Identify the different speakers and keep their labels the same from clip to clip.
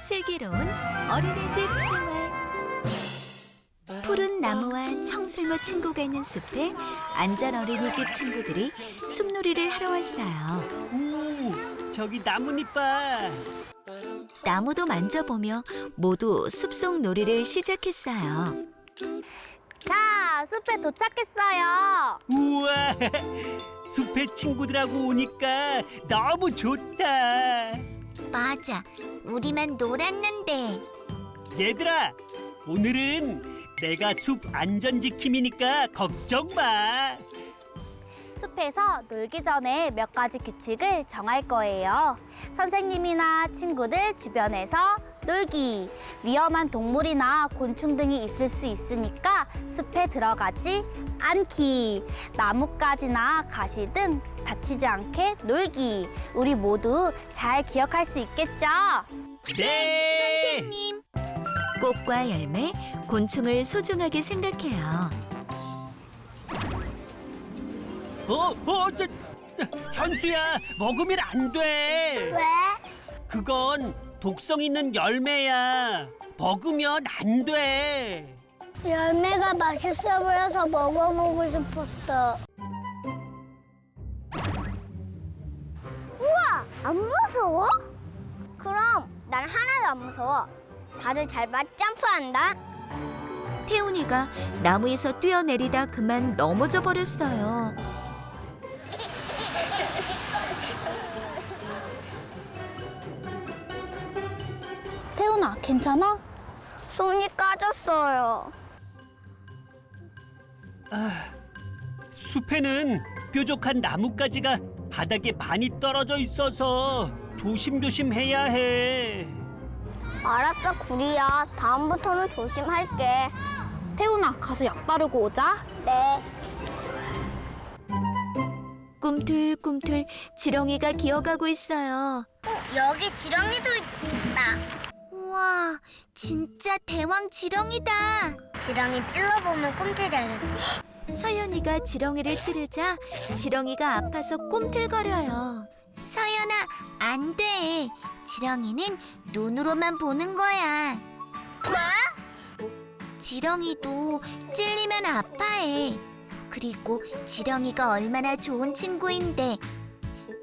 Speaker 1: 슬기로운 어린이집 생활 푸른 나무와 청설모 친구가 있는 숲에 안전 어린이집 친구들이 숲놀이를 하러 왔어요.
Speaker 2: 오, 저기 나뭇잎 봐.
Speaker 1: 나무도 만져보며 모두 숲속 놀이를 시작했어요.
Speaker 3: 자, 숲에 도착했어요.
Speaker 2: 우와, 숲에 친구들하고 오니까 너무 좋다.
Speaker 1: 맞아, 우리만 놀았는데.
Speaker 2: 얘들아, 오늘은 내가 숲 안전 지킴이니까 걱정 마.
Speaker 3: 숲에서 놀기 전에 몇 가지 규칙을 정할 거예요. 선생님이나 친구들 주변에서 놀기. 위험한 동물이나 곤충 등이 있을 수 있으니까 숲에 들어가지 않기. 나뭇가지나 가시 등 다치지 않게 놀기. 우리 모두 잘 기억할 수 있겠죠?
Speaker 2: 네,
Speaker 1: 선생님. 꽃과 열매, 곤충을 소중하게 생각해요.
Speaker 2: 어, 어, 저, 현수야, 먹으면 안 돼.
Speaker 3: 왜?
Speaker 2: 그건 독성 있는 열매야. 먹으면 안 돼.
Speaker 4: 열매가 맛있어 보여서 먹어보고 싶었어. 우와, 안 무서워? 그럼 난 하나도 안 무서워. 다들 잘맞 점프한다.
Speaker 1: 태훈이가 나무에서 뛰어내리다 그만 넘어져 버렸어요.
Speaker 3: 괜찮아?
Speaker 4: 손이 까졌어요.
Speaker 2: 숲에는 뾰족한 나뭇가지가 바닥에 많이 떨어져 있어서 조심조심 해야 해.
Speaker 4: 알았어, 구리야. 다음부터는 조심할게.
Speaker 3: 태훈아, 가서 약 바르고 오자.
Speaker 4: 네.
Speaker 1: 꿈틀꿈틀 지렁이가 기어가고 있어요.
Speaker 4: 여기 지렁이도 있다.
Speaker 1: 진짜 대왕 지렁이다.
Speaker 4: 지렁이 찔러보면 꿈틀대겠지.
Speaker 1: 서연이가 지렁이를 찌르자 지렁이가 아파서 꿈틀거려요. 서연아, 안 돼. 지렁이는 눈으로만 보는 거야.
Speaker 4: 뭐?
Speaker 1: 지렁이도 찔리면 아파해. 그리고 지렁이가 얼마나 좋은 친구인데.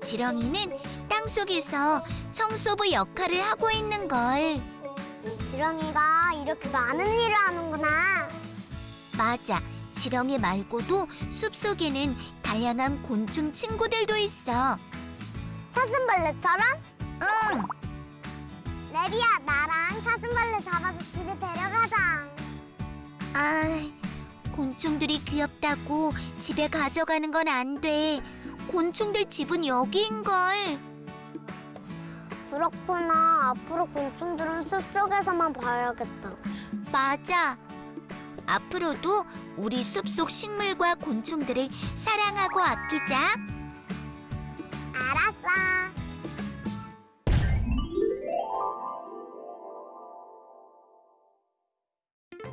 Speaker 1: 지렁이는 땅속에서 청소부 역할을 하고 있는 걸.
Speaker 4: 지렁이가 이렇게 많은 일을 하는구나.
Speaker 1: 맞아. 지렁이 말고도 숲속에는 다양한 곤충 친구들도 있어.
Speaker 4: 사슴벌레처럼?
Speaker 1: 응.
Speaker 4: 레비야, 나랑 사슴벌레 잡아서 집에 데려가자.
Speaker 1: 아, 곤충들이 귀엽다고 집에 가져가는 건 안 돼. 곤충들 집은 여기인걸.
Speaker 4: 그렇구나. 앞으로 곤충들은 숲속에서만 봐야겠다.
Speaker 1: 맞아. 앞으로도 우리 숲속 식물과 곤충들을 사랑하고 아끼자.
Speaker 4: 알았어.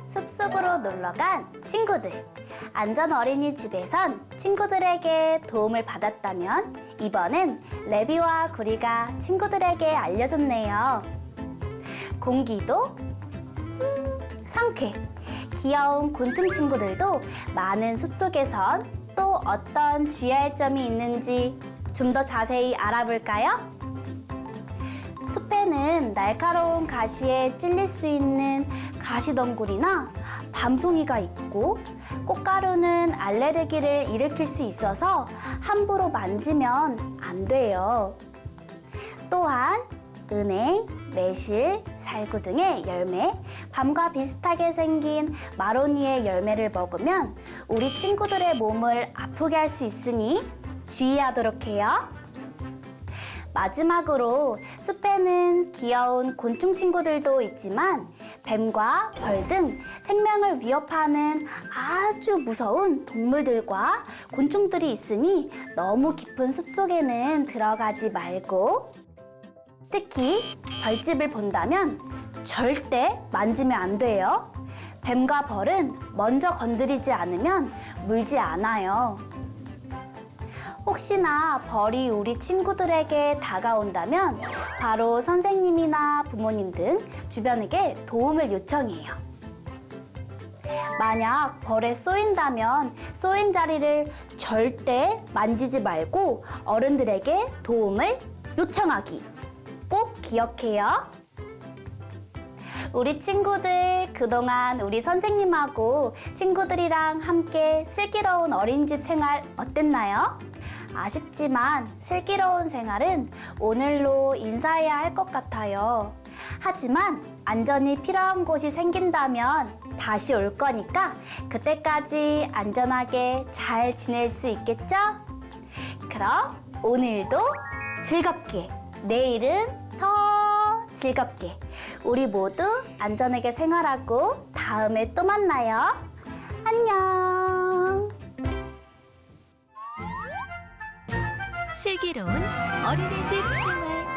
Speaker 3: 숲속으로 놀러간 친구들. 안전 어린이집에선 친구들에게 도움을 받았다면 이번엔 레비와 구리가 친구들에게 알려줬네요. 공기도 음, 상쾌. 귀여운 곤충 친구들도 많은 숲속에선 또 어떤 주의할 점이 있는지 좀 더 자세히 알아볼까요? 숲에는 날카로운 가시에 찔릴 수 있는 가시덩굴이나 밤송이가 있고 꽃가루는 알레르기를 일으킬 수 있어서 함부로 만지면 안 돼요. 또한 은행, 매실, 살구 등의 열매, 밤과 비슷하게 생긴 마로니의 열매를 먹으면 우리 친구들의 몸을 아프게 할 수 있으니 주의하도록 해요. 마지막으로 숲에는 귀여운 곤충 친구들도 있지만 뱀과 벌 등 생명을 위협하는 아주 무서운 동물들과 곤충들이 있으니 너무 깊은 숲속에는 들어가지 말고 특히 벌집을 본다면 절대 만지면 안 돼요. 뱀과 벌은 먼저 건드리지 않으면 물지 않아요. 혹시나 벌이 우리 친구들에게 다가온다면 바로 선생님이나 부모님 등 주변에게 도움을 요청해요. 만약 벌에 쏘인다면 쏘인 자리를 절대 만지지 말고 어른들에게 도움을 요청하기. 꼭 기억해요. 우리 친구들 그동안 우리 선생님하고 친구들이랑 함께 슬기로운 어린이집 생활 어땠나요? 아쉽지만 슬기로운 생활은 오늘로 인사해야 할 것 같아요. 하지만 안전이 필요한 곳이 생긴다면 다시 올 거니까 그때까지 안전하게 잘 지낼 수 있겠죠? 그럼 오늘도 즐겁게, 내일은 더 즐겁게 우리 모두 안전하게 생활하고 다음에 또 만나요. 안녕.
Speaker 1: 슬기로운 어린이집 생활